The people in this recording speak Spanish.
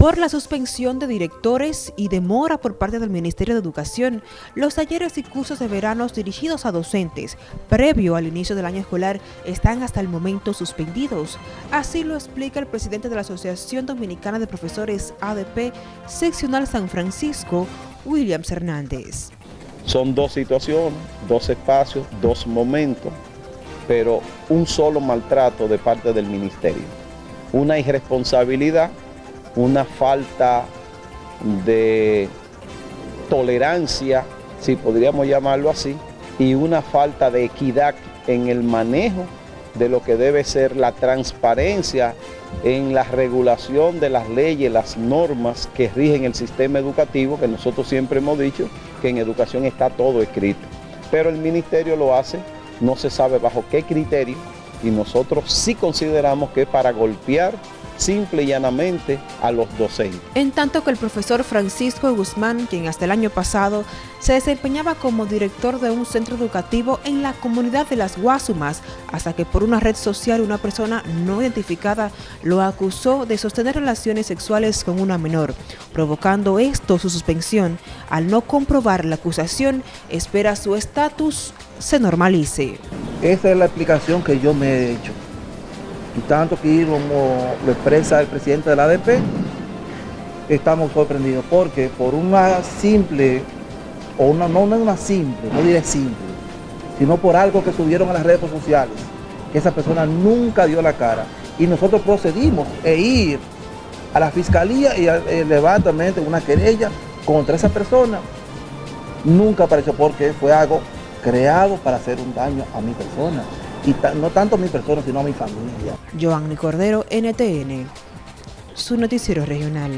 Por la suspensión de directores y demora por parte del Ministerio de Educación, los talleres y cursos de verano dirigidos a docentes previo al inicio del año escolar están hasta el momento suspendidos. Así lo explica el presidente de la Asociación Dominicana de Profesores ADP Seccional San Francisco, Williams Hernández. Son dos situaciones, dos espacios, dos momentos, pero un solo maltrato de parte del ministerio. Una irresponsabilidad una falta de tolerancia, si podríamos llamarlo así, y una falta de equidad en el manejo de lo que debe ser la transparencia en la regulación de las leyes, las normas que rigen el sistema educativo, que nosotros siempre hemos dicho que en educación está todo escrito. Pero el ministerio lo hace, no se sabe bajo qué criterio, y nosotros sí consideramos que para golpear simple y llanamente a los docentes. En tanto que el profesor Francisco Guzmán, quien hasta el año pasado se desempeñaba como director de un centro educativo en la comunidad de Las Guasumas, hasta que por una red social una persona no identificada lo acusó de sostener relaciones sexuales con una menor, provocando esto su suspensión. Al no comprobar la acusación, espera su estatus se normalice. Esa es la explicación que yo me he hecho y tanto que como lo expresa el presidente de la ADP, estamos sorprendidos porque por una simple, o una, no, una simple, no diré simple, sino por algo que subieron a las redes sociales, que esa persona nunca dio la cara. Y nosotros procedimos e ir a la fiscalía y elevar también una querella contra esa persona. Nunca apareció porque fue algo creado para hacer un daño a mi persona y no tanto a mi persona, sino a mi familia. Joanny Cordero, NTN, su noticiero regional.